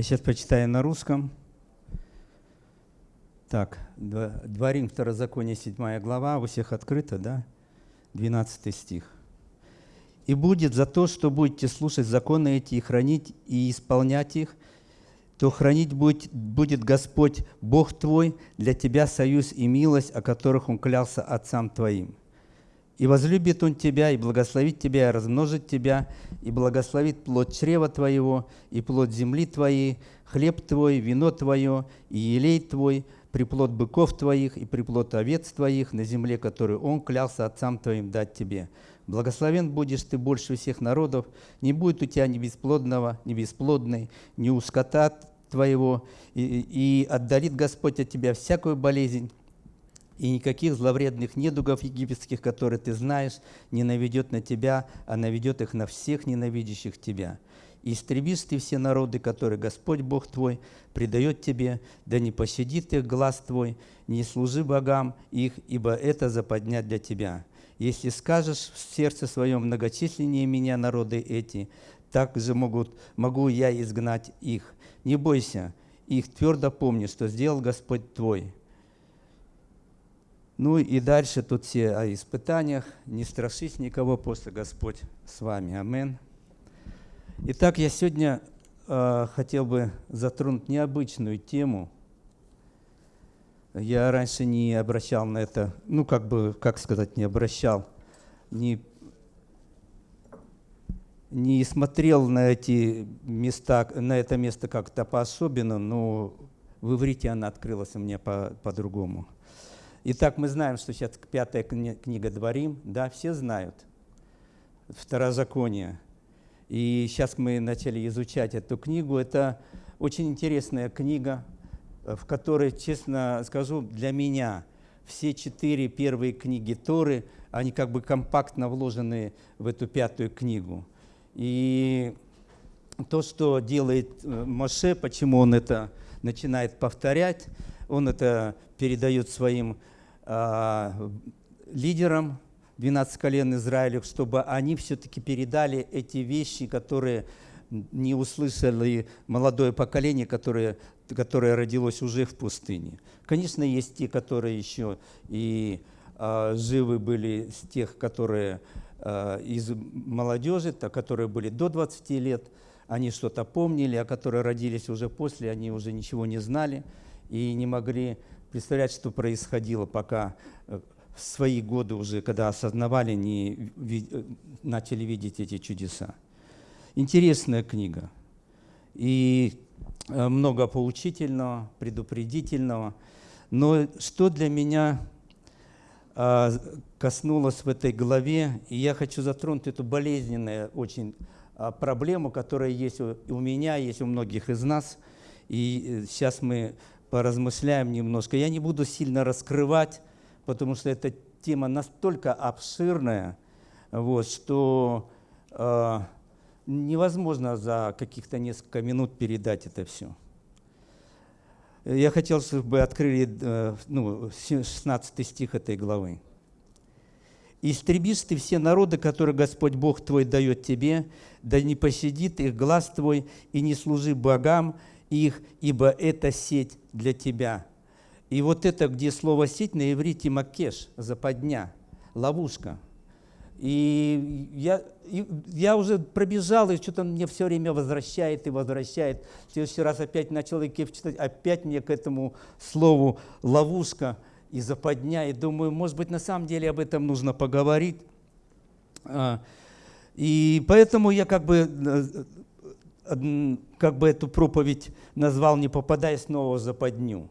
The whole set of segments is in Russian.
Я сейчас прочитаю на русском. Так, Дворим, Второзаконие, 7 глава, у всех открыто, да? 12 стих. «И будет за то, что будете слушать законы эти и хранить, и исполнять их, то хранить будет, будет Господь, Бог твой, для тебя союз и милость, о которых Он клялся отцам твоим. И возлюбит Он тебя, и благословит тебя, и размножит тебя, и благословит плод чрева твоего, и плод земли твоей, хлеб твой, вино твое, и елей твой, приплод быков твоих и приплод овец твоих на земле, которую Он клялся отцам твоим дать тебе. Благословен будешь ты больше всех народов, не будет у тебя ни бесплодного, ни бесплодной, ни у скота твоего, и, и отдалит Господь от тебя всякую болезнь, и никаких зловредных недугов египетских, которые ты знаешь, не наведет на тебя, а наведет их на всех ненавидящих тебя. И истребишь ты все народы, которые Господь Бог твой предает тебе, да не пощадит их глаз твой, не служи богам их, ибо это западня для тебя. Если скажешь в сердце своем многочисленнее меня народы эти, так же могут, могу я изгнать их. Не бойся, их твердо помни, что сделал Господь твой. Ну и дальше тут все о испытаниях. Не страшись никого, после Господь с вами. Амин. Итак, я сегодня э, хотел бы затронуть необычную тему. Я раньше не обращал на это, ну как бы, как сказать, не обращал, не, не смотрел на эти места, на это место как-то по-особенно, но в иврите она открылась у меня по-другому. По Итак, мы знаем, что сейчас пятая книга Дворим, да, все знают, Второзаконие – и сейчас мы начали изучать эту книгу. Это очень интересная книга, в которой, честно скажу, для меня все четыре первые книги Торы, они как бы компактно вложены в эту пятую книгу. И то, что делает э, Моше, почему он это начинает повторять, он это передает своим э, лидерам, 12 колен Израилев, чтобы они все-таки передали эти вещи, которые не услышали молодое поколение, которое, которое родилось уже в пустыне. Конечно, есть те, которые еще и э, живы были с тех, которые э, из молодежи, то, которые были до 20 лет, они что-то помнили, а которые родились уже после, они уже ничего не знали и не могли представлять, что происходило, пока э, в свои годы уже, когда осознавали, не начали видеть эти чудеса. Интересная книга. И э, много поучительного, предупредительного. Но что для меня коснулось в этой главе, и я хочу затронуть эту болезненную очень проблему, которая есть у меня, есть у многих из нас. И сейчас э, мы поразмышляем немножко. Я не буду сильно раскрывать, потому что эта тема настолько обширная, вот, что э, невозможно за каких-то несколько минут передать это все. Я хотел, чтобы открыли э, ну, 16 стих этой главы. «Истребишь ты все народы, которые Господь Бог твой дает тебе, да не посидит их глаз твой, и не служи богам их, ибо это сеть для тебя». И вот это, где слово «сеть» на иврите «макеш», западня, ловушка. И я, и я уже пробежал, и что-то мне все время возвращает и возвращает. В следующий раз опять начал Икев читать, опять мне к этому слову «ловушка» и «западня». И думаю, может быть, на самом деле об этом нужно поговорить. А, и поэтому я как бы, э, как бы эту проповедь назвал «Не попадая снова в западню».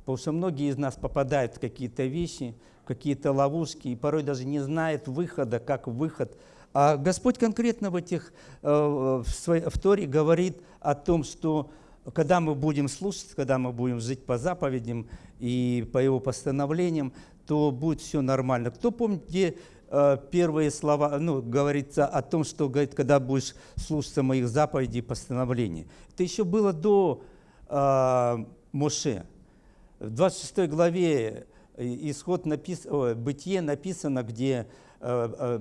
Потому что многие из нас попадают в какие-то вещи, в какие-то ловушки, и порой даже не знают выхода, как выход. А Господь конкретно в этих, э, в, своей, в Торе говорит о том, что когда мы будем слушать, когда мы будем жить по заповедям и по Его постановлениям, то будет все нормально. Кто помнит, где первые слова, ну, говорится о том, что говорит, когда будешь слушаться моих заповедей и постановлений. Это еще было до э, Моше. В 26 главе э, исход напис... О, Бытие написано, где э, э,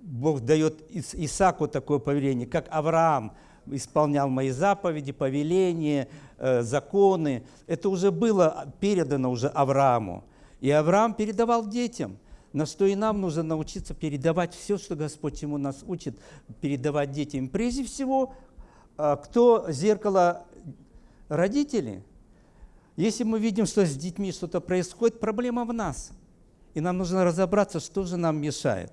Бог дает Исааку такое повеление, как Авраам исполнял мои заповеди, повеления, э, законы. Это уже было передано уже Аврааму. И Авраам передавал детям, на что и нам нужно научиться передавать все, что Господь ему нас учит, передавать детям. Прежде всего, э, кто зеркало родители? Если мы видим, что с детьми что-то происходит, проблема в нас. И нам нужно разобраться, что же нам мешает.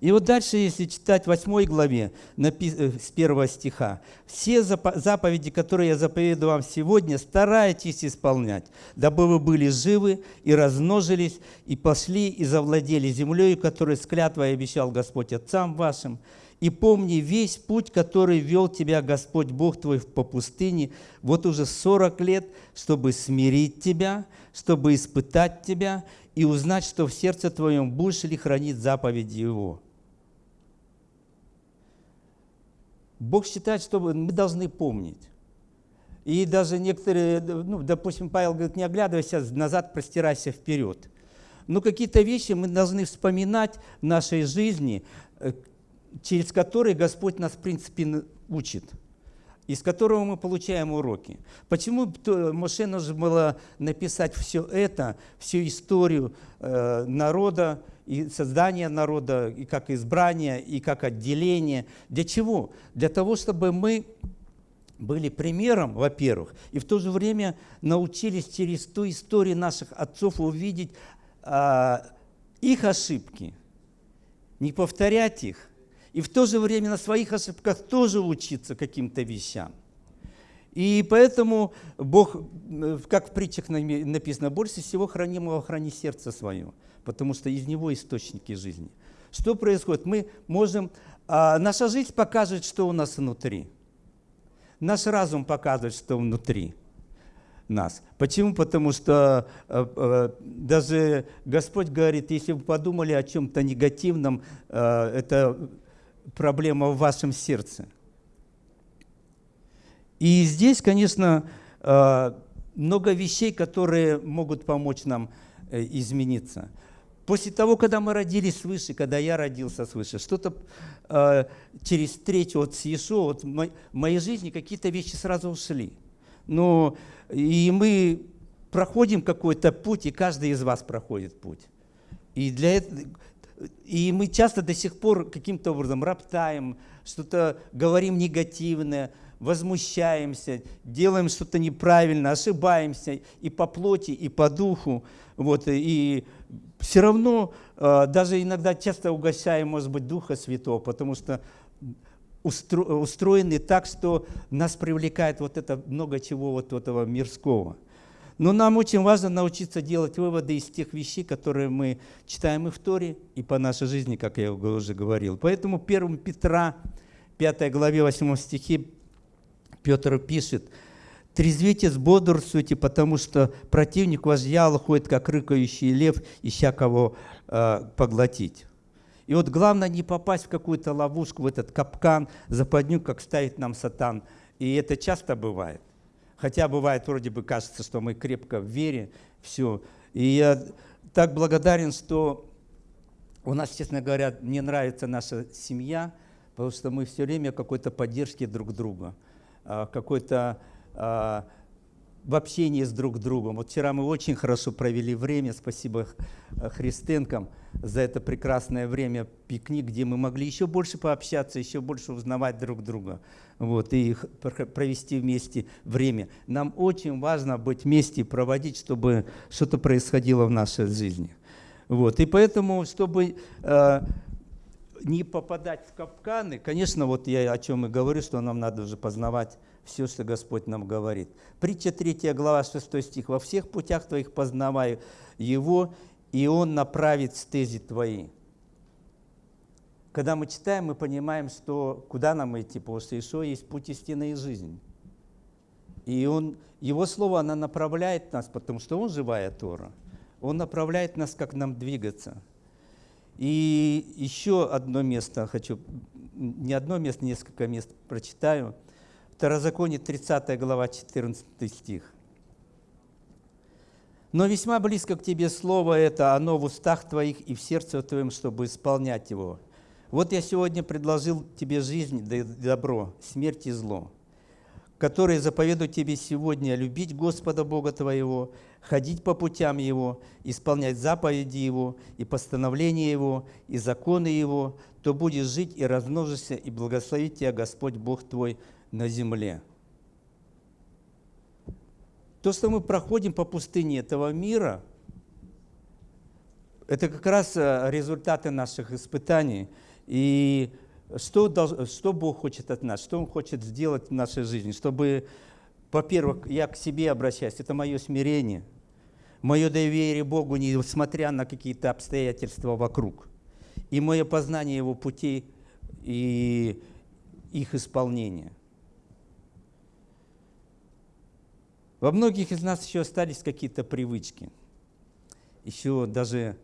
И вот дальше, если читать в 8 главе, э, с 1 стиха, «Все заповеди, которые я заповедую вам сегодня, старайтесь исполнять, дабы вы были живы и размножились, и пошли и завладели землей, которую с клятвой обещал Господь отцам вашим. И помни весь путь, который вел тебя Господь Бог твой по пустыне, вот уже 40 лет, чтобы смирить тебя, чтобы испытать тебя и узнать, что в сердце твоем будешь ли хранить заповеди Его» Бог считает, что мы должны помнить. И даже некоторые, ну, допустим, Павел говорит, не оглядывайся назад, простирайся вперед. Но какие-то вещи мы должны вспоминать в нашей жизни, э, через которые Господь нас, в принципе, учит, из которого мы получаем уроки. Почему Моше нужно было написать все это, всю историю э, народа, и создание народа, и как избрание, и как отделение. Для чего? Для того, чтобы мы были примером, во-первых, и в то же время научились через ту историю наших отцов увидеть а, их ошибки, не повторять их, и в то же время на своих ошибках тоже учиться каким-то вещам. И поэтому Бог, э, как в притчах написано, больше всего хранимого храни сердце свое потому что из него источники жизни. Что происходит? Мы можем... А, наша жизнь показывает, что у нас внутри. Наш разум показывает, что внутри нас. Почему? Потому что э, э, даже Господь говорит, если вы подумали о чем-то негативном, э, это проблема в вашем сердце. И здесь, конечно, э, много вещей, которые могут помочь нам э, измениться. После того, когда мы родились свыше, когда я родился свыше, что-то э, через вот с Иешуа, вот в моей жизни какие-то вещи сразу ушли. Но и мы проходим какой-то путь, и каждый из вас проходит путь. И, для этого, и мы часто до сих пор каким-то образом роптаем, что-то говорим негативное, возмущаемся, делаем что-то неправильно, ошибаемся и по плоти, и по духу. Вот, и все равно э, даже иногда часто угощаем, может быть, Духа Святого, потому что устро, устроены так, что нас привлекает вот это много чего вот этого мирского. Но нам очень важно научиться делать выводы из тех вещей, которые мы читаем и в Торе, и по нашей жизни, как я уже говорил. Поэтому 1 Петра, 5 главе 8 стихе, Петр пишет – Трезвитесь, бодрствуйте, потому что противник ваш дьявол ходит, как рыкающий лев, ища кого э, поглотить. И вот главное не попасть в какую-то ловушку, в этот капкан, западню, как ставит нам сатан. И это часто бывает. Хотя бывает, вроде бы кажется, что мы крепко в вере, все. И я так благодарен, что у нас, честно говоря, мне нравится наша семья, потому что мы все время какой-то поддержки друг друга, а, какой-то а, в общении с друг другом. Вот вчера мы очень хорошо провели время, спасибо Христенкам за это прекрасное время, пикник, где мы могли еще больше пообщаться, еще больше узнавать друг друга вот, и провести вместе время. Нам очень важно быть вместе и проводить, чтобы что-то происходило в нашей жизни. Вот, и поэтому, чтобы э, не попадать в капканы, конечно, вот я о чем и говорю, что нам надо уже познавать все, что Господь нам говорит. Притча 3 глава 6 стих. «Во всех путях твоих познаваю Его, и Он направит стези твои». Когда мы читаем, мы понимаем, что куда нам идти, что Ишо есть путь истины и жизнь. И он, Его Слово, оно направляет нас, потому что Он живая Тора. Он направляет нас, как нам двигаться. И еще одно место хочу, не одно место, несколько мест прочитаю – Второзаконие, 30 глава, 14 стих. «Но весьма близко к тебе слово это, оно в устах твоих и в сердце твоем, чтобы исполнять его. Вот я сегодня предложил тебе жизнь, добро, смерть и зло, которые заповедуют тебе сегодня любить Господа Бога твоего, ходить по путям Его, исполнять заповеди Его и постановления Его, и законы Его, то будешь жить и размножишься, и благословить тебя Господь Бог твой на земле. То, что мы проходим по пустыне этого мира, это как раз э, результаты наших испытаний. И что, что Бог хочет от нас, что Он хочет сделать в нашей жизни, чтобы, во-первых, я к себе обращаюсь, это мое смирение, мое доверие Богу, несмотря на какие-то обстоятельства вокруг, и мое познание Его путей и их исполнения. Во многих из нас еще остались какие-то привычки. Еще даже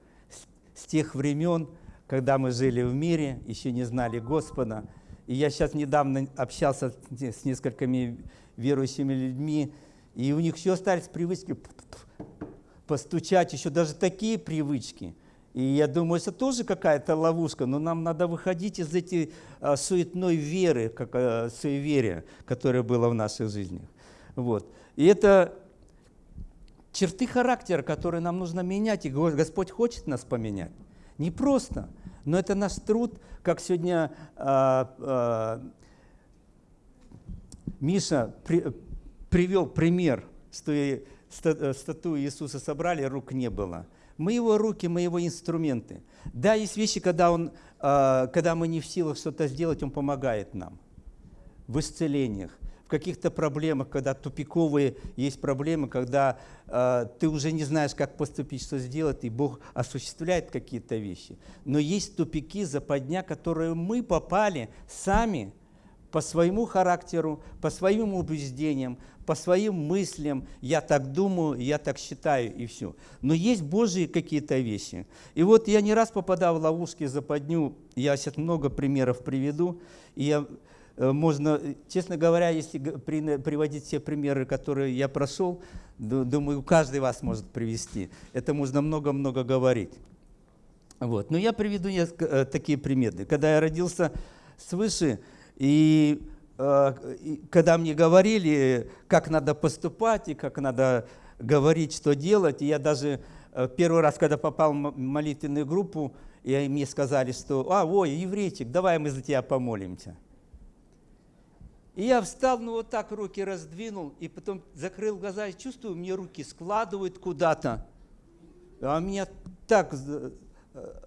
с тех времен, когда мы жили в мире, еще не знали Господа. И я сейчас недавно общался с несколькими верующими людьми, и у них еще остались привычки постучать, еще даже такие привычки. И я думаю, это тоже какая-то ловушка, но нам надо выходить из этой а, суетной веры, как а, суеверия, которое было в наших жизнях. Вот. И это черты характера, которые нам нужно менять, и Господь хочет нас поменять. Не просто, но это наш труд, как сегодня э, э, Миша при, привел пример, что и статую Иисуса собрали, рук не было. Мы его руки, мы его инструменты. Да, есть вещи, когда, он, э, когда мы не в силах что-то сделать, Он помогает нам в исцелениях каких-то проблемах, когда тупиковые есть проблемы, когда э, ты уже не знаешь, как поступить, что сделать, и Бог осуществляет какие-то вещи. Но есть тупики, западня, которые мы попали сами по своему характеру, по своим убеждениям, по своим мыслям. Я так думаю, я так считаю, и все. Но есть Божьи какие-то вещи. И вот я не раз попадал в ловушки, западню, я сейчас много примеров приведу, и я можно, честно говоря, если приводить все примеры, которые я прошел, думаю, каждый вас может привести. Это можно много-много говорить. Вот. Но я приведу несколько, э, такие примеры. Когда я родился свыше, и, э, и когда мне говорили, как надо поступать и как надо говорить, что делать, и я даже первый раз, когда попал в молитвенную группу, и мне сказали, что «А, ой, еврейчик, давай мы за тебя помолимся». И я встал, ну вот так руки раздвинул, и потом закрыл глаза и чувствую, мне руки складывают куда-то. А меня так э,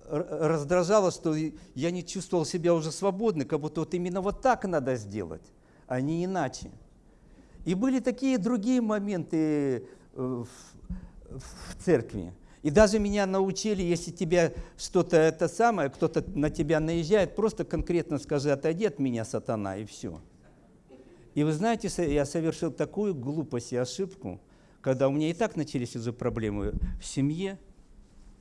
раздражало, что я не чувствовал себя уже свободным, как будто вот именно вот так надо сделать, а не иначе. И были такие другие моменты э, в, в церкви. И даже меня научили, если тебе что-то это самое, кто-то на тебя наезжает, просто конкретно скажи, отойди от меня, сатана, и все. И вы знаете, я совершил такую глупость и ошибку, когда у меня и так начались уже проблемы в семье,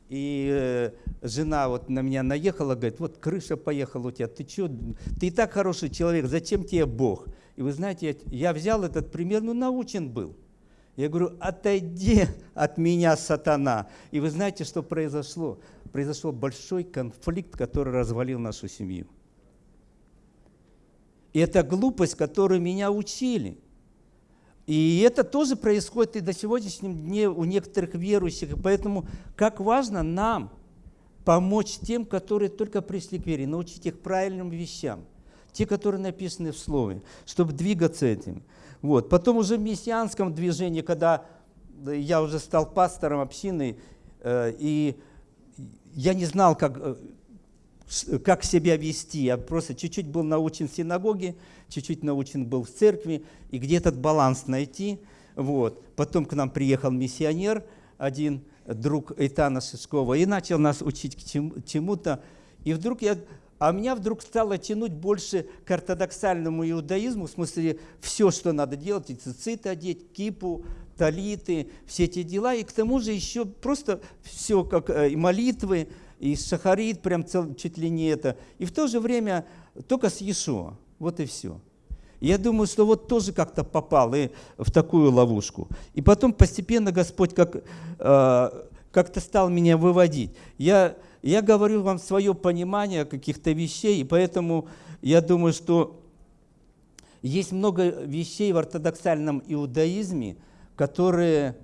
и э, жена вот на меня наехала, говорит, вот крыша поехала у тебя, ты что, ты и так хороший человек, зачем тебе Бог? И вы знаете, я, я взял этот пример, ну научен был. Я говорю, отойди от меня, сатана. И вы знаете, что произошло? Произошел большой конфликт, который развалил нашу семью. И это глупость, которую меня учили. И это тоже происходит и до сегодняшнего дня у некоторых верующих. Поэтому как важно нам помочь тем, которые только пришли к вере, научить их правильным вещам, те, которые написаны в Слове, чтобы двигаться этим. Вот. Потом уже в мессианском движении, когда я уже стал пастором общины, э, и я не знал, как, э, как себя вести. Я просто чуть-чуть был научен в синагоге, чуть-чуть научен был в церкви, и где этот баланс найти. Вот. Потом к нам приехал миссионер, один друг Эйтана Шишкова, и начал нас учить к чему-то. И вдруг я... А меня вдруг стало тянуть больше к ортодоксальному иудаизму, в смысле все, что надо делать, и цицит одеть, кипу, талиты, все эти дела, и к тому же еще просто все, как э, и молитвы, и шахарит, прям цел, чуть ли не это. И в то же время только с Иешуа. Вот и все. Я думаю, что вот тоже как-то попал и в такую ловушку. И потом постепенно Господь как, э, как-то стал меня выводить. Я я говорю вам свое понимание каких-то вещей, и поэтому я думаю, что есть много вещей в ортодоксальном иудаизме, которые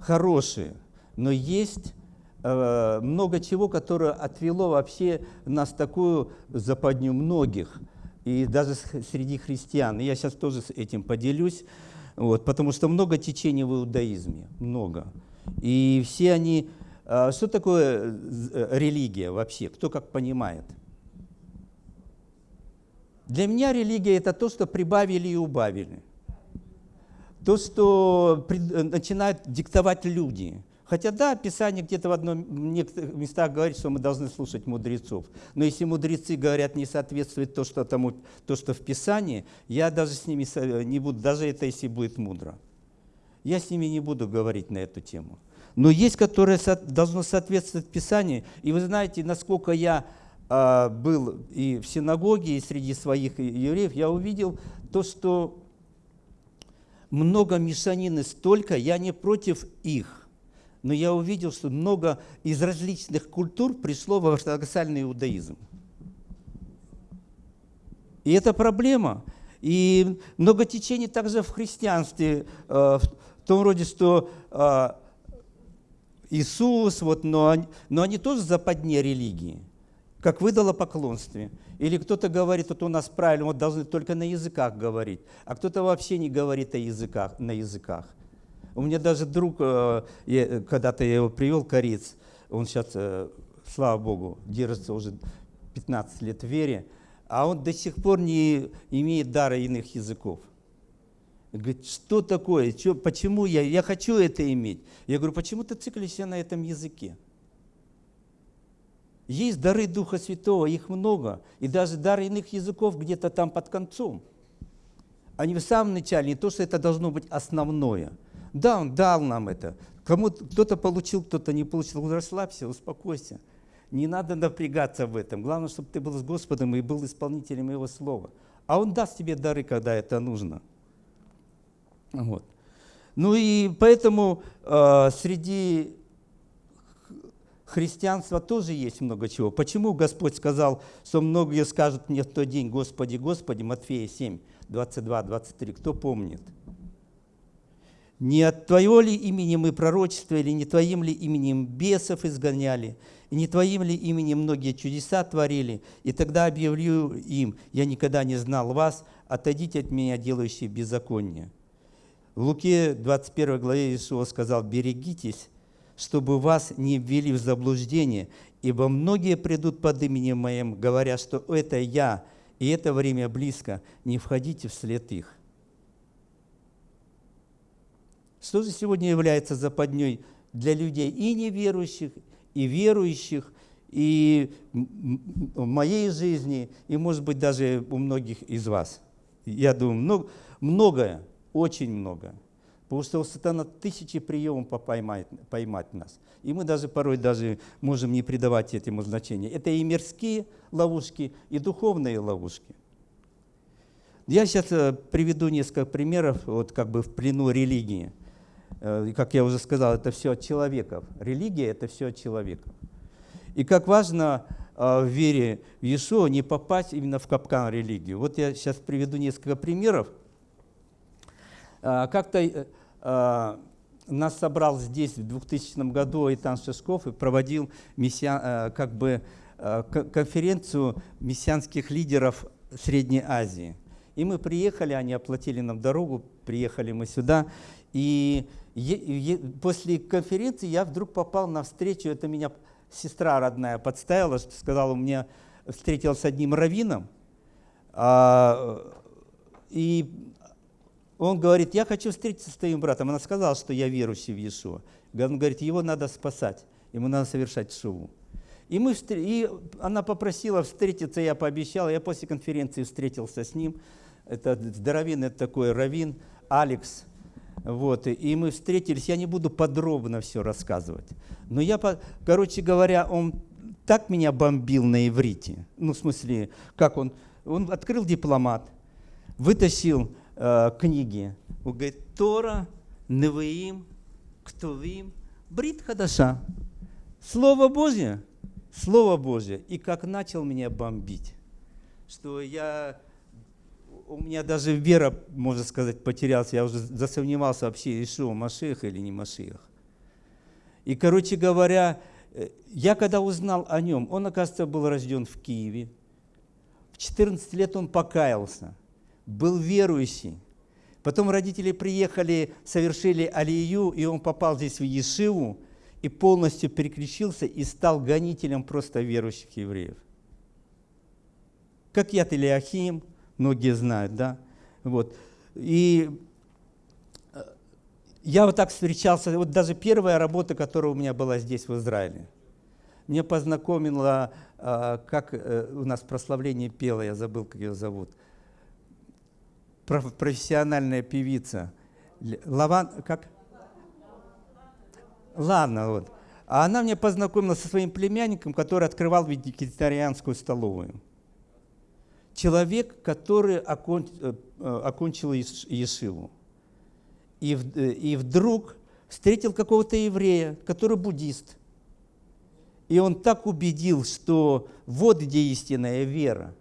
хорошие, но есть много чего, которое отвело вообще нас такую западню многих, и даже среди христиан. И я сейчас тоже с этим поделюсь, вот, потому что много течений в иудаизме, много. И все они... Э, что такое э, религия вообще? Кто как понимает? Для меня религия – это то, что прибавили и убавили. То, что э, начинают диктовать люди. Хотя да, Писание где-то в одном некоторых местах говорит, что мы должны слушать мудрецов. Но если мудрецы говорят, не соответствует то, что, тому, то, что в Писании, я даже с ними не буду, даже это если будет мудро. Я с ними не буду говорить на эту тему. Но есть, которое должно соответствовать Писанию. И вы знаете, насколько я а, был и в синагоге, и среди своих евреев, я увидел то, что много мешанины столько, я не против их, но я увидел, что много из различных культур пришло в ортодоксальный иудаизм. И это проблема. И много течений также в христианстве, а, в том роде, что а, Иисус, вот, но, они, но они тоже западне религии как выдало поклонстве. Или кто-то говорит, вот у нас правильно, вот должны только на языках говорить, а кто-то вообще не говорит о языках, на языках. У меня даже друг, э, когда-то я его привел, кореец, он сейчас, э, слава Богу, держится уже 15 лет в вере, а он до сих пор не имеет дара иных языков. Говорит, что такое, что, почему я, я хочу это иметь? Я говорю, почему ты циклишься на этом языке? Есть дары Духа Святого, их много. И даже дары иных языков где-то там под концом. Они в самом начале, не то, что это должно быть основное. Да, Он дал нам это. Кто-то получил, кто-то не получил. Расслабься, успокойся. Не надо напрягаться в этом. Главное, чтобы ты был с Господом и был исполнителем Его Слова. А Он даст тебе дары, когда это нужно. Вот. Ну и поэтому э, среди христианства тоже есть много чего. Почему Господь сказал, что многие скажут мне в тот день, Господи, Господи, Матфея 7, 22, 23, кто помнит? Не от Твоего ли имени мы пророчествовали, не Твоим ли именем бесов изгоняли, и не Твоим ли именем многие чудеса творили? И тогда объявлю им, я никогда не знал вас, отойдите от меня, делающие беззаконие. В Луке 21 главе Иисус сказал, берегитесь, чтобы вас не ввели в заблуждение, ибо многие придут под именем Моим, говоря, что это Я, и это время близко, не входите вслед их. Что же сегодня является западней для людей и неверующих, и верующих, и в моей жизни, и, может быть, даже у многих из вас? Я думаю, многое, очень многое. Потому что сатана тысячи приемов поймать, поймать нас. И мы даже порой даже можем не придавать этому значения. Это и мирские ловушки, и духовные ловушки. Я сейчас э, приведу несколько примеров, вот как бы в плену религии. Э, как я уже сказал, это все от человеков. Религия – это все от человека. И как важно э, в вере в Иешуа не попасть именно в капкан религии. Вот я сейчас приведу несколько примеров. Как-то Э, нас собрал здесь в 2000 году Итан Шишков и проводил мессиан, э, как бы, конференцию мессианских лидеров Средней Азии. И мы приехали, они оплатили нам дорогу, приехали мы сюда. И после конференции я вдруг попал на встречу, это меня сестра родная подставила, сказала, у меня встретился с одним раввином, а, и он говорит, я хочу встретиться с твоим братом. Она сказала, что я верующий в Иешуа. Он говорит, его надо спасать, ему надо совершать шоу. И, мы, и она попросила встретиться, я пообещал, я после конференции встретился с ним. Это здоровенный такой раввин Алекс. Вот, и мы встретились, я не буду подробно все рассказывать. Но я, короче говоря, он так меня бомбил на иврите. Ну, в смысле, как он, он открыл дипломат, вытащил э, книги. Он говорит, Тора, Невеим, Ктувим, Брит Хадаша. Слово Божье. Слово Божье, и как начал меня бомбить, что я, у меня даже вера, можно сказать, потерялась, я уже засомневался вообще, Ишуа Машех или не Машех. И, короче говоря, э, я когда узнал о нем, он, оказывается, был рожден в Киеве, в 14 лет он покаялся, был верующий. Потом родители приехали, совершили алию, и он попал здесь в Ешиву, и полностью переключился и стал гонителем просто верующих евреев. Как Ят Илиахим, многие знают, да? Вот. И э, я вот так встречался, вот даже первая работа, которая у меня была здесь, в Израиле. Мне познакомила, э, как э, у нас прославление пела, я забыл, как ее зовут, профессиональная певица. Лаван, как? Ладно, вот. А она мне познакомила со своим племянником, который открывал вегетарианскую столовую. Человек, который окон, э, э, окончил Ешиву. И, э, и вдруг встретил какого-то еврея, который буддист. И он так убедил, что вот где истинная вера.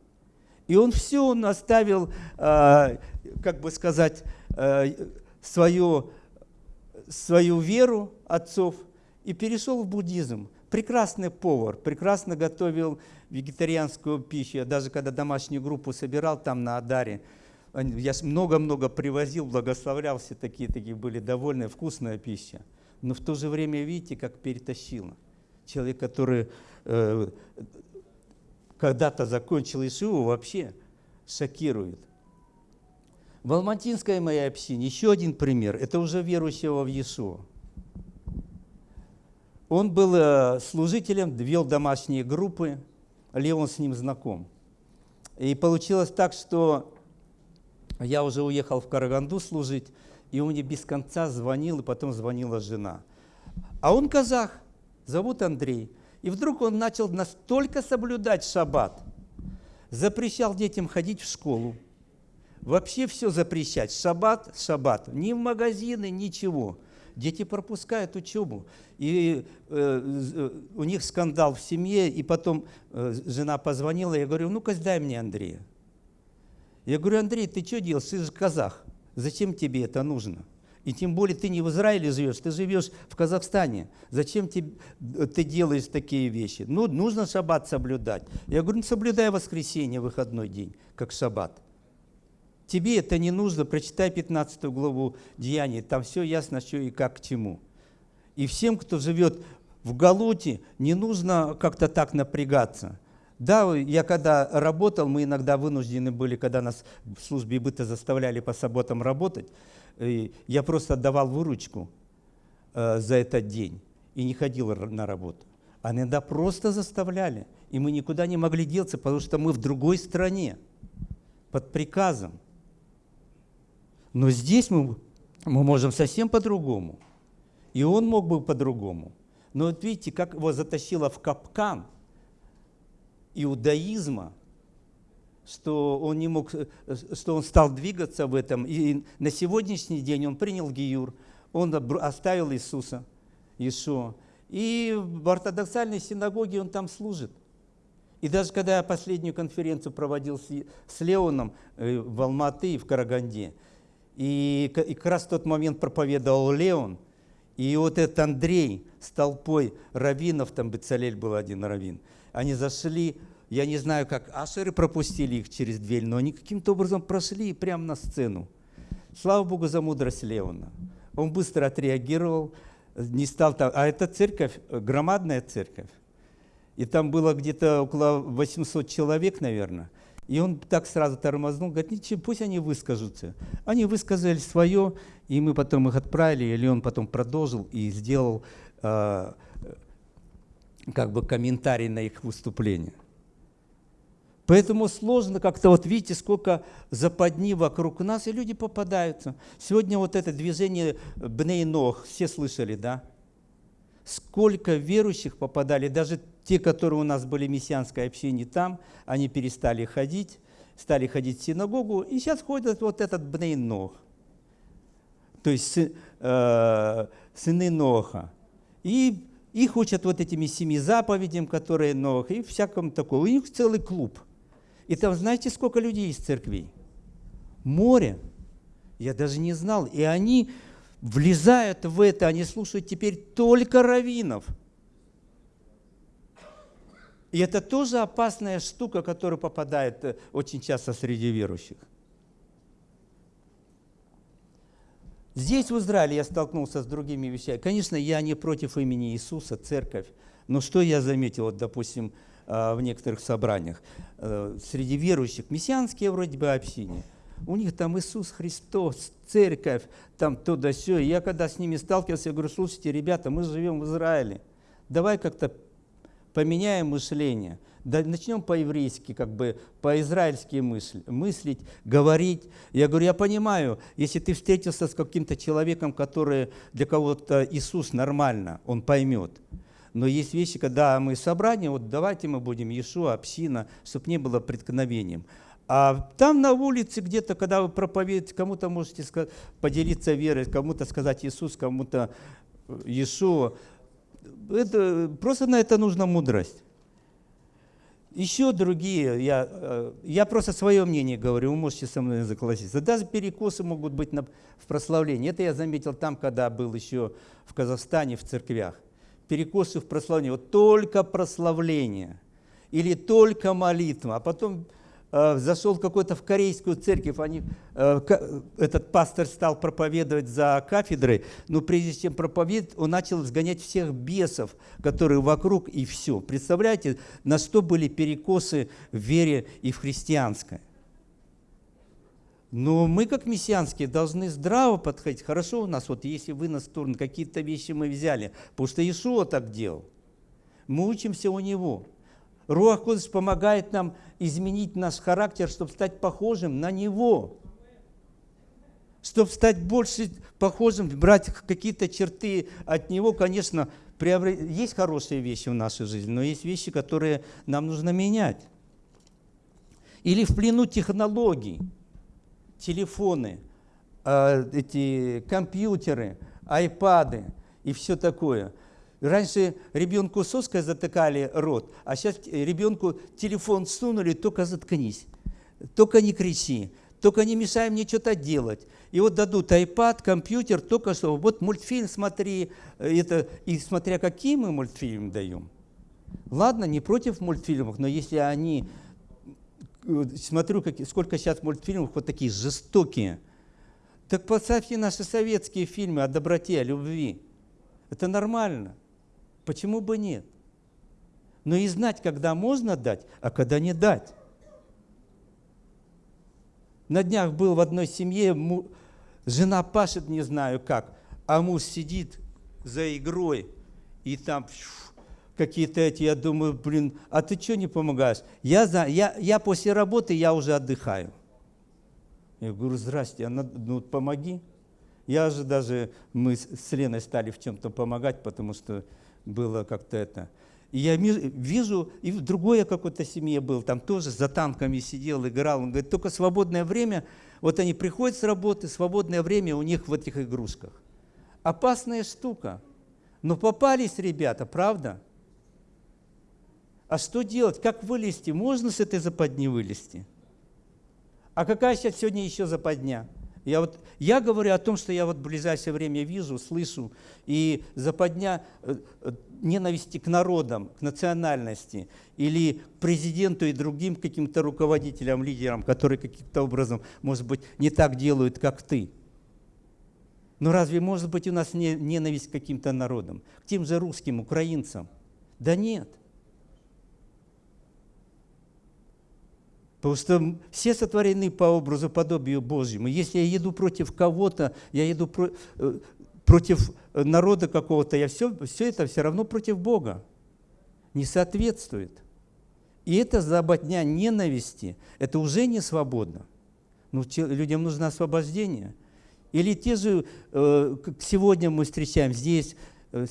И он все, он оставил, как бы сказать, свою, свою веру, отцов и перешел в буддизм. Прекрасный повар, прекрасно готовил вегетарианскую пищу. Я даже когда домашнюю группу собирал там на Адаре, я много-много привозил, благословлял, все такие, такие были довольны, вкусная пища. Но в то же время, видите, как перетащило. Человек, который э, когда-то закончил Ишиву, вообще шокирует. В Алматинской моей общине еще один пример. Это уже верующего в Иешуа. Он был э, служителем, вел домашние группы, Леон с ним знаком. И получилось так, что я уже уехал в Караганду служить, и он мне без конца звонил, и потом звонила жена. А он казах, зовут Андрей. И вдруг он начал настолько соблюдать шаббат, запрещал детям ходить в школу, вообще все запрещать, шаббат, шаббат, ни в магазины, ничего. Дети пропускают учебу. И э, э, у них скандал в семье, и потом э, жена позвонила, я говорю, ну-ка дай мне Андрея. Я говорю, Андрей, ты что делаешь? Ты же казах. Зачем тебе это нужно? И тем более ты не в Израиле живешь, ты живешь в Казахстане. Зачем ты, ты делаешь такие вещи? Ну, нужно шаббат соблюдать. Я говорю, ну, соблюдай воскресенье, выходной день, как шаббат. Тебе это не нужно, прочитай 15 главу Деяний, там все ясно, что и как к чему. И всем, кто живет в Галуте, не нужно как-то так напрягаться. Да, я когда работал, мы иногда вынуждены были, когда нас в службе быта заставляли по субботам работать, я просто отдавал выручку э, за этот день и не ходил на работу. А иногда просто заставляли, и мы никуда не могли деться, потому что мы в другой стране, под приказом. Но здесь мы, мы можем совсем по-другому. И он мог бы по-другому. Но вот видите, как его затащило в капкан иудаизма, что он не мог, что он стал двигаться в этом. И на сегодняшний день он принял Гиюр, он оставил Иисуса, Иешуа. И в ортодоксальной синагоге он там служит. И даже когда я последнюю конференцию проводил с, Леоном э, в Алматы и в Караганде, и, и как раз в тот момент проповедовал Леон. И вот этот Андрей с толпой раввинов, там Бецалель был один раввин, они зашли, я не знаю, как ашеры пропустили их через дверь, но они каким-то образом прошли прямо на сцену. Слава Богу за мудрость Леона. Он быстро отреагировал, не стал там... А эта церковь, громадная церковь. И там было где-то около 800 человек, наверное. И он так сразу тормознул, говорит, ничего, пусть они выскажутся. Они высказали свое, и мы потом их отправили, или он потом продолжил и сделал э, как бы комментарий на их выступление. Поэтому сложно как-то, вот видите, сколько западни вокруг нас, и люди попадаются. Сегодня вот это движение Бней-Ног, все слышали, да? Сколько верующих попадали, даже те, которые у нас были мессианской общине там, они перестали ходить, стали ходить в синагогу, и сейчас ходят вот этот Бней Нох, то есть э, сыны Ноха. И Их учат вот этими семи заповедям, которые новых, и всякому такому. У них целый клуб. И там знаете, сколько людей из церквей? Море. Я даже не знал. И они влезают в это, они слушают теперь только раввинов. И это тоже опасная штука, которая попадает э, очень часто среди верующих. Здесь, в Израиле, я столкнулся с другими вещами. Конечно, я не против имени Иисуса, церковь. Но что я заметил, вот, допустим, э, в некоторых собраниях, э, среди верующих, мессианские вроде бы общины, у них там Иисус Христос, церковь, там то да сё. Я когда с ними сталкивался, я говорю, слушайте, ребята, мы живем в Израиле, давай как-то поменяем мышление, да, начнем по-еврейски, как бы по-израильски мысль, мыслить, говорить. Я говорю, я понимаю, если ты встретился с каким-то человеком, который для кого-то Иисус нормально, он поймет. Но есть вещи, когда мы собрание, вот давайте мы будем Иешуа, община, чтобы не было преткновением. А там на улице где-то, когда вы проповедуете, кому-то можете поделиться верой, кому-то сказать Иисус, кому-то Иешуа это, просто на это нужна мудрость. Еще другие, я, э, я просто свое мнение говорю, вы можете со мной согласиться. Даже перекосы могут быть на, в прославлении. Это я заметил там, когда был еще в Казахстане, в церквях. Перекосы в прославлении. Вот только прославление или только молитва. А потом зашел какой-то в корейскую церковь, они, э, этот пастор стал проповедовать за кафедрой, но прежде чем проповедовать, он начал сгонять всех бесов, которые вокруг, и все. Представляете, на что были перекосы в вере и в христианской. Но мы, как мессианские, должны здраво подходить. Хорошо у нас, вот если вы на сторону, какие-то вещи мы взяли, потому что Иешуа так делал. Мы учимся у него. Руах Кодыш помогает нам изменить наш характер, чтобы стать похожим на Него. Чтобы стать больше похожим, брать какие-то черты от Него, конечно, есть хорошие вещи в нашей жизни, но есть вещи, которые нам нужно менять. Или в плену технологий, телефоны, а, эти компьютеры, айпады и все такое – Раньше ребенку соской затыкали рот, а сейчас ребенку телефон сунули, только заткнись, только не кричи, только не мешай мне что-то делать. И вот дадут iPad, компьютер, только что, вот мультфильм смотри, это, и смотря какие мы мультфильмы даем. Ладно, не против мультфильмов, но если они, смотрю, как, сколько сейчас мультфильмов вот такие жестокие, так поставьте наши советские фильмы о доброте, о любви. Это нормально. Почему бы нет? Но и знать, когда можно дать, а когда не дать. На днях был в одной семье, жена пашет не знаю как, а муж сидит за игрой, и там какие-то эти, я думаю, блин, а ты что не помогаешь? Я, за, я, я после работы, я уже отдыхаю. Я говорю, здрасте, она, ну помоги. Я же даже, мы с Леной стали в чем-то помогать, потому что было как-то это. И я вижу, и в другой какой-то семье был, там тоже за танками сидел, играл. Он говорит, только свободное время, вот они приходят с работы, свободное время у них в этих игрушках. Опасная штука. Но попались ребята, правда? А что делать? Как вылезти? Можно с этой западни вылезти? А какая сейчас сегодня еще западня? Я, вот, я говорю о том, что я вот в ближайшее время вижу, слышу, и западня э, э, ненависти к народам, к национальности, или к президенту и другим каким-то руководителям, лидерам, которые каким-то образом, может быть, не так делают, как ты. Но разве может быть у нас не, ненависть к каким-то народам, к тем же русским, украинцам? Да нет. Потому что все сотворены по образу, подобию Божьему. Если я еду против кого-то, я еду про, э, против народа какого-то, я все, все это все равно против Бога. Не соответствует. И это заботня ненависти, это уже не свободно. Ну, людям нужно освобождение. Или те же, э, сегодня мы встречаем здесь, э,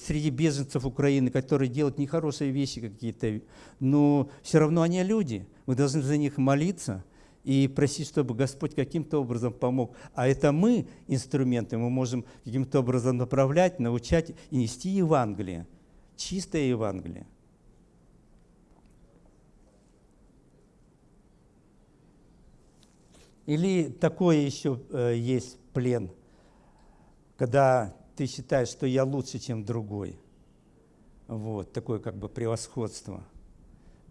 среди беженцев Украины, которые делают нехорошие вещи какие-то, но все равно они люди – мы должны за них молиться и просить, чтобы Господь каким-то образом помог. А это мы, инструменты, мы можем каким-то образом направлять, научать и нести Евангелие чистое Евангелие. Или такое еще э, есть плен, когда ты считаешь, что я лучше, чем другой. Вот, такое как бы превосходство.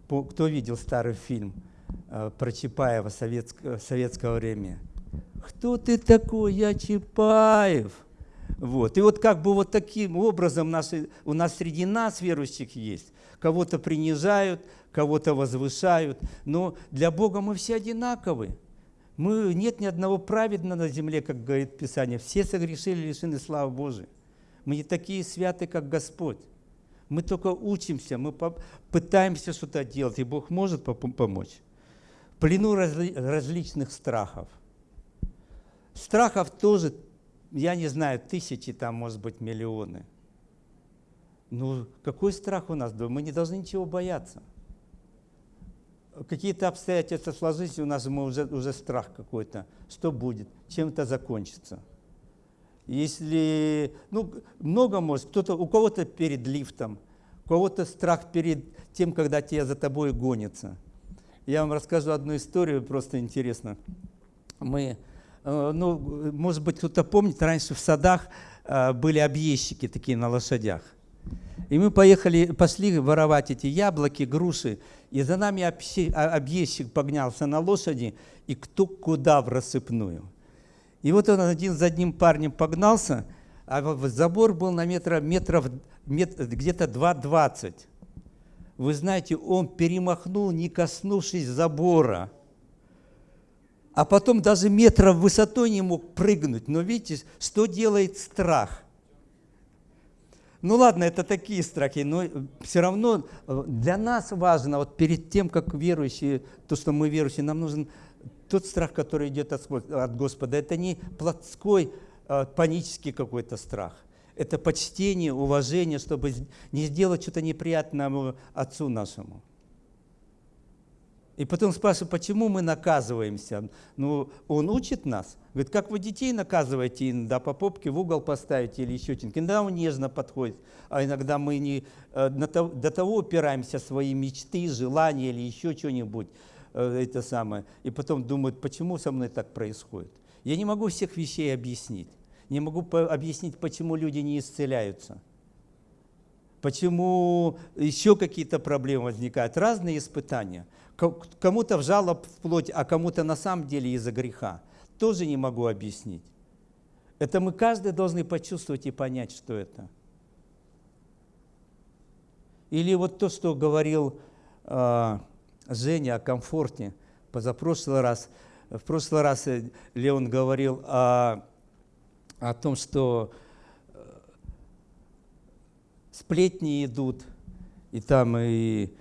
По, кто видел старый фильм э, про Чапаева советского, советского времени? Кто ты такой? Я Чапаев. Вот. И вот как бы вот таким образом наши, у нас среди нас верующих есть. Кого-то принижают, кого-то возвышают. Но для Бога мы все одинаковы. Мы, нет ни одного праведного на земле, как говорит Писание. Все согрешили, лишены славы Божией. Мы не такие святы, как Господь. Мы только учимся, мы пытаемся что-то делать, и Бог может помочь. В плену разли различных страхов. Страхов тоже, я не знаю, тысячи, там, может быть, миллионы. Ну, какой страх у нас? Мы не должны ничего бояться какие-то обстоятельства сложились, у нас уже, уже страх какой-то. Что будет? Чем это закончится? Если, ну, много может, кто-то, у кого-то перед лифтом, у кого-то страх перед тем, когда тебя за тобой гонится. Я вам расскажу одну историю, просто интересно. Мы, э, ну, может быть, кто-то помнит, раньше в садах э, были объездчики такие на лошадях. И мы поехали, пошли воровать эти яблоки, груши, и за нами а, объездчик погнался на лошади, и кто куда в рассыпную. И вот он один за одним парнем погнался, а забор был на метра, метров, метр, где-то 2,20. Вы знаете, он перемахнул, не коснувшись забора. А потом даже метра в высоту не мог прыгнуть. Но видите, что делает страх? Ну ладно, это такие страхи, но все равно э, для нас важно, вот перед тем, как верующие, то, что мы верующие, нам нужен тот страх, который идет от Господа. Это не плотской, э, панический какой-то страх. Это почтение, уважение, чтобы не сделать что-то неприятное Отцу нашему. И потом спрашиваю, почему мы наказываемся? Ну, он учит нас. Говорит, как вы детей наказываете, иногда по попке в угол поставите или еще что-нибудь. Иногда он нежно подходит, а иногда мы не, э, до того упираемся свои мечты, желания или еще что-нибудь. Э, это самое. И потом думают, почему со мной так происходит. Я не могу всех вещей объяснить. Не могу объяснить, почему люди не исцеляются почему еще какие-то проблемы возникают, разные испытания. Кому-то в жалоб вплоть, а кому-то на самом деле из-за греха. Тоже не могу объяснить. Это мы каждый должны почувствовать и понять, что это. Или вот то, что говорил э, Женя о комфорте позапрошлый раз. В прошлый раз э, Леон говорил о, о том, что э, сплетни идут, и там и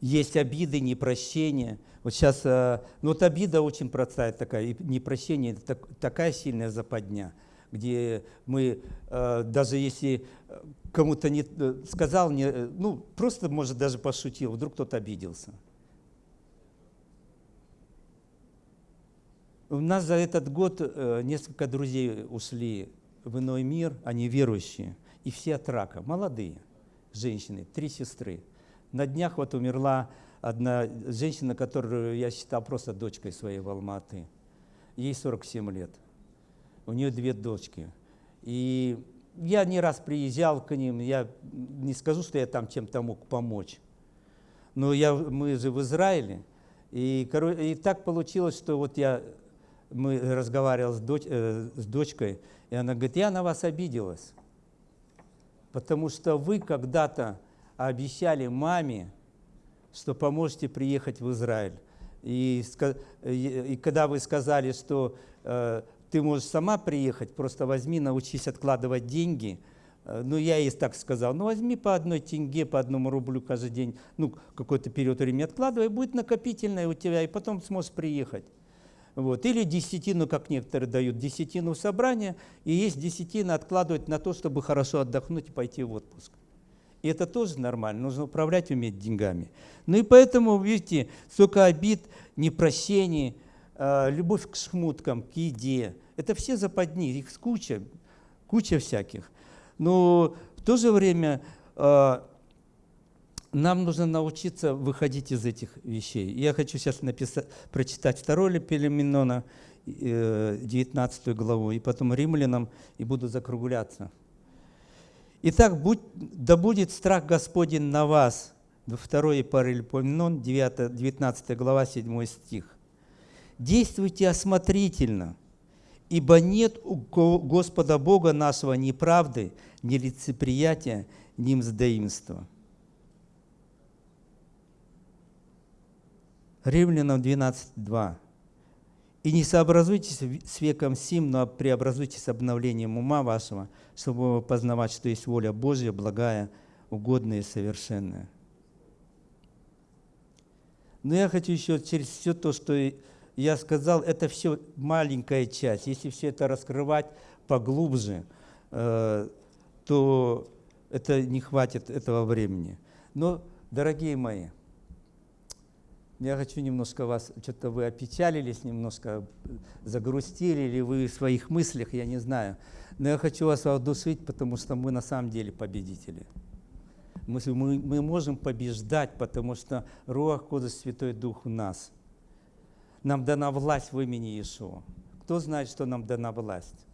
есть обиды, непрощение. Вот сейчас, э, ну вот обида очень простая такая, и непрощение – это такая сильная западня, где мы, э, даже если кому-то не э, сказал, не, ну просто, может, даже пошутил, вдруг кто-то обиделся. У нас за этот год несколько друзей ушли в иной мир, они верующие, и все от рака, молодые женщины, три сестры – на днях вот умерла одна женщина, которую я считал просто дочкой своей в Алматы. Ей 47 лет. У нее две дочки. И я не раз приезжал к ним, я не скажу, что я там чем-то мог помочь. Но я, мы же в Израиле, и, и так получилось, что вот я, мы разговаривал с, доч, э, с дочкой, и она говорит, я на вас обиделась, потому что вы когда-то обещали маме, что поможете приехать в Израиль. И, и когда вы сказали, что э, ты можешь сама приехать, просто возьми, научись откладывать деньги, э, ну, я ей так сказал, ну, возьми по одной тенге, по одному рублю каждый день, ну, какой-то период времени откладывай, будет накопительное у тебя, и потом сможешь приехать. Вот. Или десятину, как некоторые дают, десятину собрания, и есть десятина откладывать на то, чтобы хорошо отдохнуть и пойти в отпуск. И это тоже нормально, нужно управлять, уметь деньгами. Ну и поэтому, видите, столько обид, непрощений, э, любовь к шмуткам, к еде. Это все западни, их куча, куча всяких. Но то же время э, нам нужно научиться выходить из этих вещей. Я хочу сейчас написать, прочитать второй Пелеменона, 19 главу, и потом римлянам, и буду закругляться. Итак, будь, да будет страх Господень на вас. 2 Паралипоменон, 19 глава, 7 стих. Действуйте осмотрительно, ибо нет у Господа Бога нашего ни правды, ни лицеприятия, ни мздоимства. Римлянам 12.2. И не сообразуйтесь с веком сим, но преобразуйтесь обновлением ума вашего, чтобы познавать, что есть воля Божья, благая, угодная и совершенная. Но я хочу еще через все то, что я сказал, это все маленькая часть. Если все это раскрывать поглубже, э, то это не хватит этого времени. Но, дорогие мои, я хочу немножко вас, что-то вы опечалились, немножко загрустили, или вы в своих мыслях, я не знаю. Но я хочу вас воодушевить, потому что мы на самом деле победители. Мы, мы, мы можем побеждать, потому что Руах Кодыш Святой Дух у нас. Нам дана власть в имени Иешуа. Кто знает, что нам дана власть?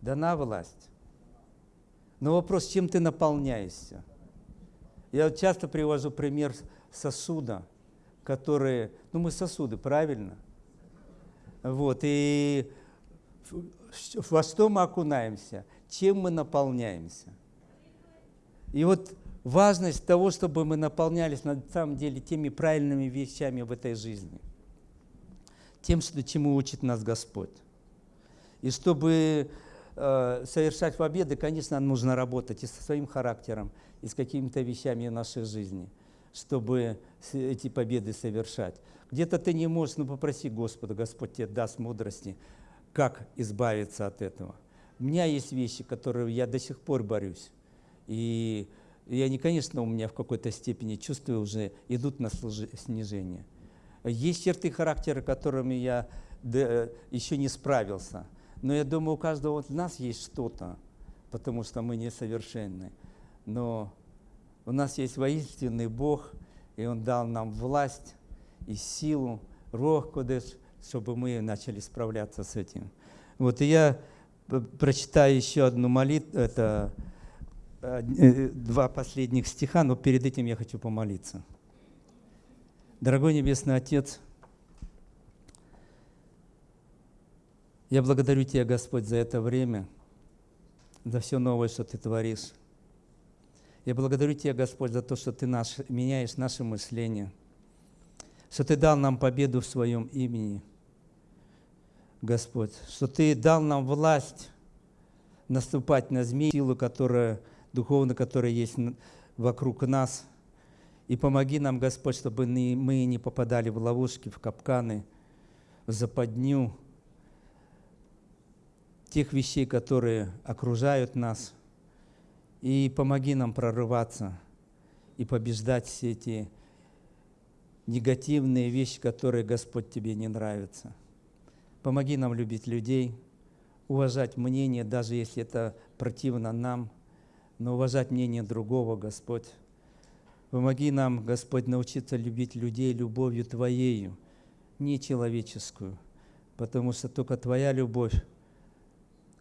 Дана власть. Но вопрос, чем ты наполняешься? Я часто привожу пример сосуда – которые, ну мы сосуды, правильно? Вот, и во что мы окунаемся, чем мы наполняемся. И вот важность того, чтобы мы наполнялись на самом деле теми правильными вещами в этой жизни, тем, что, чему учит нас Господь. И чтобы э, совершать победы, конечно, нужно работать и со своим характером, и с какими-то вещами нашей жизни – чтобы эти победы совершать. Где-то ты не можешь, ну попроси Господа, Господь тебе даст мудрости, как избавиться от этого. У меня есть вещи, которые я до сих пор борюсь. И и они, конечно, у меня в какой-то степени чувствую уже идут на снижение. Есть черты характера, которыми я еще не справился. Но я думаю, у каждого из нас есть что-то, потому что мы несовершенны. Но у нас есть воинственный Бог, и Он дал нам власть и силу, Рох Кодеш, чтобы мы начали справляться с этим. Вот, и я прочитаю еще одну молитву, это э, э, два последних стиха, но перед этим я хочу помолиться. Дорогой Небесный Отец, я благодарю Тебя, Господь, за это время, за все новое, что Ты творишь. Я благодарю Тебя, Господь, за то, что Ты наш, меняешь наше мышление, что Ты дал нам победу в Своем имени, Господь, что Ты дал нам власть наступать на змеи, силу, которая, духовно, которая есть вокруг нас. И помоги нам, Господь, чтобы мы не попадали в ловушки, в капканы, в западню тех вещей, которые окружают нас – и помоги нам прорываться и побеждать все эти негативные вещи, которые, Господь, тебе не нравятся. Помоги нам любить людей, уважать мнение, даже если это противно нам, но уважать мнение другого, Господь. Помоги нам, Господь, научиться любить людей любовью Твоею, не человеческую, потому что только Твоя любовь,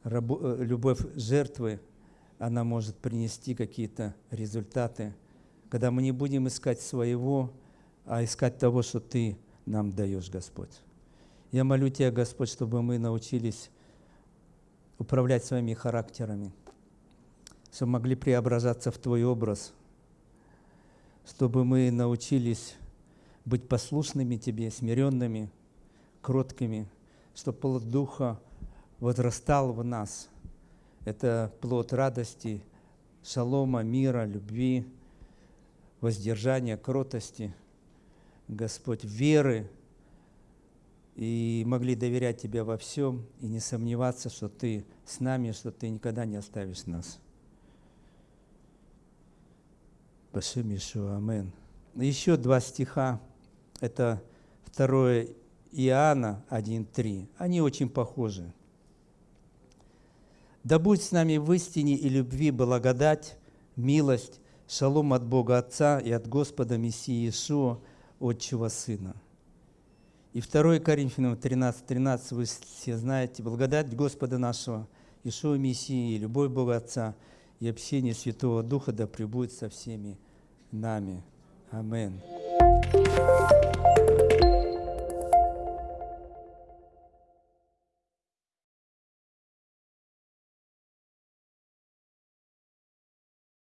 э, любовь жертвы – она может принести какие-то результаты, когда мы не будем искать своего, а искать того, что Ты нам даешь, Господь. Я молю Тебя, Господь, чтобы мы научились управлять своими характерами, чтобы могли преображаться в Твой образ, чтобы мы научились быть послушными Тебе, смиренными, кроткими, чтобы плод Духа возрастал в нас – это плод радости, шалома, мира, любви, воздержания, кротости, Господь, веры, и могли доверять Тебе во всем и не сомневаться, что Ты с нами, что Ты никогда не оставишь нас. Башим Ишуа, Амен. Еще два стиха. Это 2 Иоанна 1.3. Они очень похожи. Да будь с нами в истине и любви благодать милость, шалом от Бога Отца и от Господа Мессии Иешуа, Отчего Сына. И 2 Коринфянам 13, 13 вы все знаете, благодать Господа нашего, Ишуа Мессии, любовь Бога Отца и общение Святого Духа да пребудет со всеми нами. Аминь.